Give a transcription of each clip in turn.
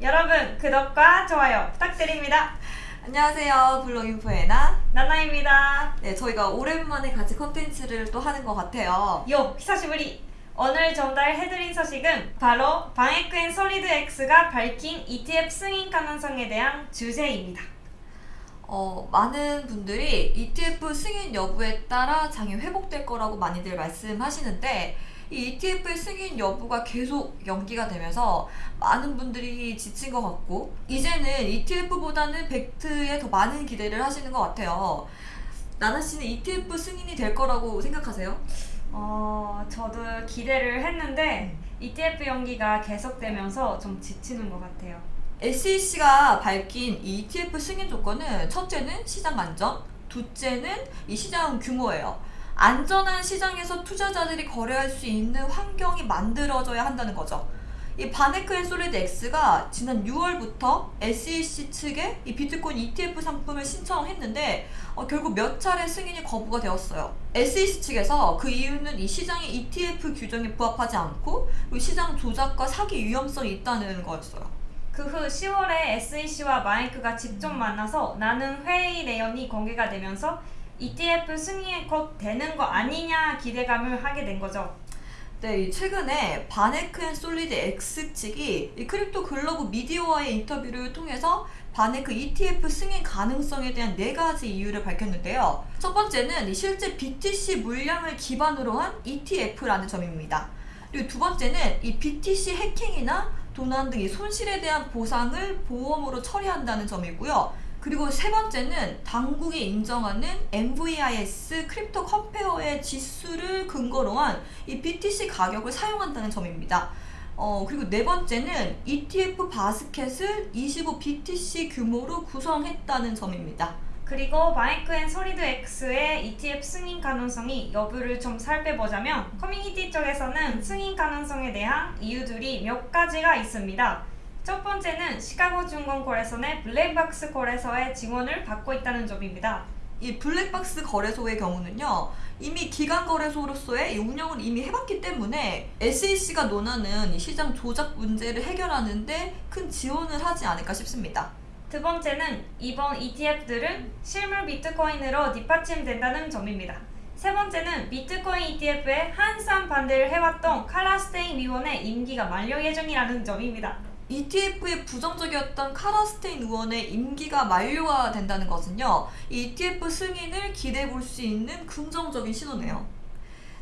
여러분 구독과 좋아요 부탁드립니다. 안녕하세요. 블로인포에나. 나나입니다. 네, 저희가 오랜만에 같이 컨텐츠를 또 하는 것 같아요. 요 히사시부리 오늘 전달해드린 소식은 바로 방에크앤 솔리드 X가 밝힌 ETF 승인 가능성에 대한 주제입니다. 어, 많은 분들이 ETF 승인 여부에 따라 장이 회복될 거라고 많이들 말씀하시는데 이 ETF의 승인 여부가 계속 연기가 되면서 많은 분들이 지친 것 같고 이제는 ETF보다는 벡트에 더 많은 기대를 하시는 것 같아요. 나나 씨는 ETF 승인이 될 거라고 생각하세요? 어, 저도 기대를 했는데 ETF 연기가 계속되면서 좀 지치는 것 같아요. SEC가 밝힌 이 ETF 승인 조건은 첫째는 시장 안전, 둘째는 이 시장 규모예요. 안전한 시장에서 투자자들이 거래할 수 있는 환경이 만들어져야 한다는 거죠. 이 바네크 and 솔리드 X가 지난 6월부터 SEC 측에 이 비트코인 ETF 상품을 신청했는데 어, 결국 몇 차례 승인이 거부가 되었어요. SEC 측에서 그 이유는 이 시장의 ETF 규정에 부합하지 않고 시장 조작과 사기 위험성이 있다는 거였어요. 그후 10월에 SEC와 마이크가 직접 만나서 나눈 회의 내용이 공개가 되면서 ETF 승인이 곧 되는 거 아니냐 기대감을 하게 된 거죠. 네, 이 최근에 바네크 and 솔리드 X 측이 이 크립토 글로브 미디어와의 인터뷰를 통해서 바네크 ETF 승인 가능성에 대한 네 가지 이유를 밝혔는데요. 첫 번째는 이 실제 BTC 물량을 기반으로 한 ETF라는 점입니다. 그리고 두 번째는 이 BTC 해킹이나 도난 등 이 손실에 대한 보상을 보험으로 처리한다는 점이고요. 그리고 세 번째는 당국이 인정하는 MVIS 크립토 컴페어의 지수를 근거로 한 이 BTC 가격을 사용한다는 점입니다. 어, 그리고 네 번째는 ETF 바스켓을 25 BTC 규모로 구성했다는 점입니다. 그리고 바네크 and 솔리드 X의 ETF 승인 가능성이 여부를 좀 살펴보자면 커뮤니티 쪽에서는 승인 가능성에 대한 이유들이 몇 가지가 있습니다. 첫 번째는 시카고 증권 거래소의 블랙박스 거래소의 지원을 받고 있다는 점입니다. 이 블랙박스 거래소의 경우는요 이미 기관 거래소로서의 이 운영을 이미 해봤기 때문에 SEC가 논하는 이 시장 조작 문제를 해결하는데 큰 지원을 하지 않을까 싶습니다. 두 번째는 이번 ETF들은 실물 비트코인으로 뒷받침된다는 점입니다. 세 번째는 비트코인 ETF에 한산 반대를 해왔던 칼라스테인 위원의 임기가 만료 예정이라는 점입니다. ETF에 부정적이었던 카라스테인 의원의 임기가 만료가 된다는 것은요, 이 ETF 승인을 기대해 볼 수 있는 긍정적인 신호네요.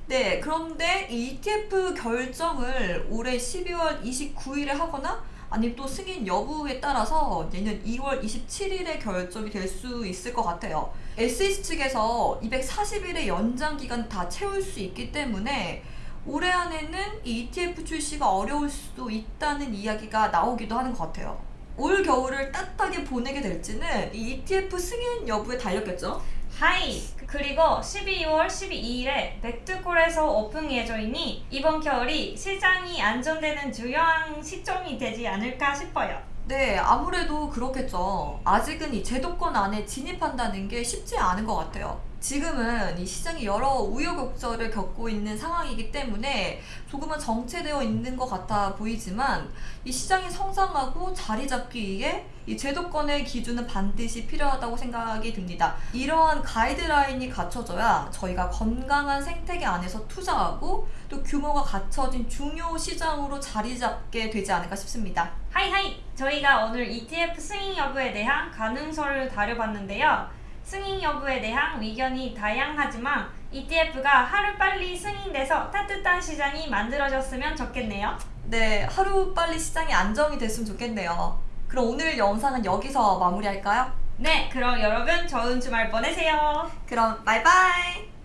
네, 그런데 이 ETF 결정을 올해 12월 29일에 하거나 아니면 또 승인 여부에 따라서 내년 2월 27일에 결정이 될 수 있을 것 같아요. SEC 측에서 240일의 연장 기간 다 채울 수 있기 때문에 올해 안에는 이 ETF 출시가 어려울 수도 있다는 이야기가 나오기도 하는 것 같아요. 올 겨울을 따뜻하게 보내게 될지는 이 ETF 승인 여부에 달렸겠죠? 하이! 그리고 12월 12일에 백두골에서 오픈 예정이니 이번 겨울이 시장이 안정되는 중요한 시점이 되지 않을까 싶어요. 네, 아무래도 그렇겠죠. 아직은 이 제도권 안에 진입한다는 게 쉽지 않은 것 같아요. 지금은 이 시장이 여러 우여곡절을 겪고 있는 상황이기 때문에 조금은 정체되어 있는 것 같아 보이지만 이 시장이 성장하고 자리 잡기 위해 이 제도권의 기준은 반드시 필요하다고 생각이 듭니다. 이러한 가이드라인이 갖춰져야 저희가 건강한 생태계 안에서 투자하고 또 규모가 갖춰진 중요 시장으로 자리 잡게 되지 않을까 싶습니다. 하이하이! 저희가 오늘 ETF 승인 여부에 대한 가능성을 다뤄봤는데요. 승인 여부에 대한 의견이 다양하지만 ETF가 하루빨리 승인돼서 따뜻한 시장이 만들어졌으면 좋겠네요. 네, 하루빨리 시장이 안정이 됐으면 좋겠네요. 그럼 오늘 영상은 여기서 마무리할까요? 네, 그럼 여러분 좋은 주말 보내세요. 그럼 바이바이!